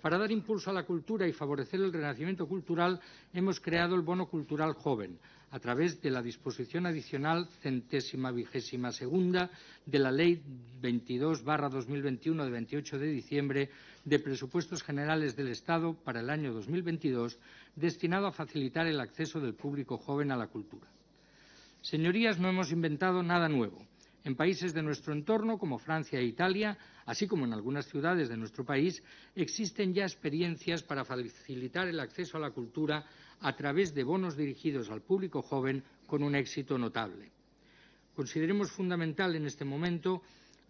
Para dar impulso a la cultura y favorecer el renacimiento cultural, hemos creado el Bono Cultural Joven, a través de la disposición adicional centésima vigésima segunda de la Ley 22-2021 de 28 de diciembre de Presupuestos Generales del Estado para el año 2022, destinado a facilitar el acceso del público joven a la cultura. Señorías, no hemos inventado nada nuevo. En países de nuestro entorno, como Francia e Italia, así como en algunas ciudades de nuestro país, existen ya experiencias para facilitar el acceso a la cultura a través de bonos dirigidos al público joven con un éxito notable. Consideremos fundamental en este momento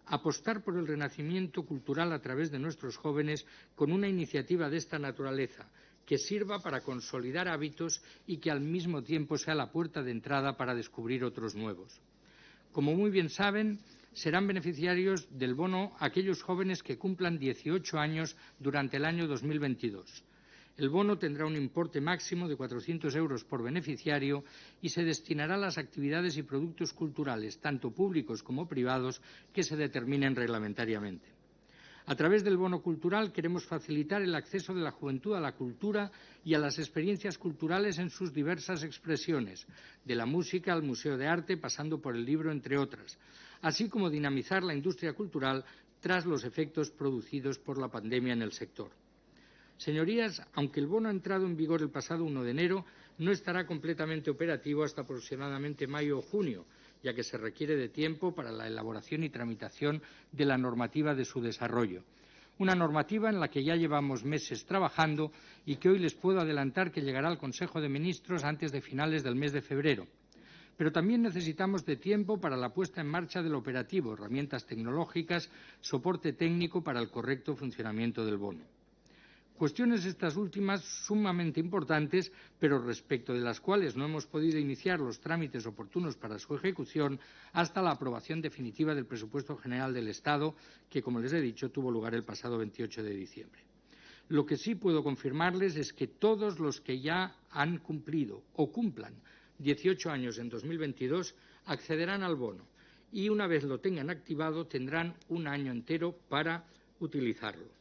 apostar por el renacimiento cultural a través de nuestros jóvenes con una iniciativa de esta naturaleza que sirva para consolidar hábitos y que al mismo tiempo sea la puerta de entrada para descubrir otros nuevos. Como muy bien saben, serán beneficiarios del bono aquellos jóvenes que cumplan 18 años durante el año 2022. El bono tendrá un importe máximo de 400 euros por beneficiario y se destinará a las actividades y productos culturales, tanto públicos como privados, que se determinen reglamentariamente. A través del bono cultural queremos facilitar el acceso de la juventud a la cultura y a las experiencias culturales en sus diversas expresiones, de la música al museo de arte, pasando por el libro, entre otras, así como dinamizar la industria cultural tras los efectos producidos por la pandemia en el sector. Señorías, aunque el bono ha entrado en vigor el pasado 1 de enero, no estará completamente operativo hasta aproximadamente mayo o junio, ya que se requiere de tiempo para la elaboración y tramitación de la normativa de su desarrollo. Una normativa en la que ya llevamos meses trabajando y que hoy les puedo adelantar que llegará al Consejo de Ministros antes de finales del mes de febrero. Pero también necesitamos de tiempo para la puesta en marcha del operativo, herramientas tecnológicas, soporte técnico para el correcto funcionamiento del bono. Cuestiones estas últimas sumamente importantes, pero respecto de las cuales no hemos podido iniciar los trámites oportunos para su ejecución hasta la aprobación definitiva del presupuesto general del Estado, que, como les he dicho, tuvo lugar el pasado 28 de diciembre. Lo que sí puedo confirmarles es que todos los que ya han cumplido o cumplan 18 años en 2022 accederán al bono y, una vez lo tengan activado, tendrán un año entero para utilizarlo.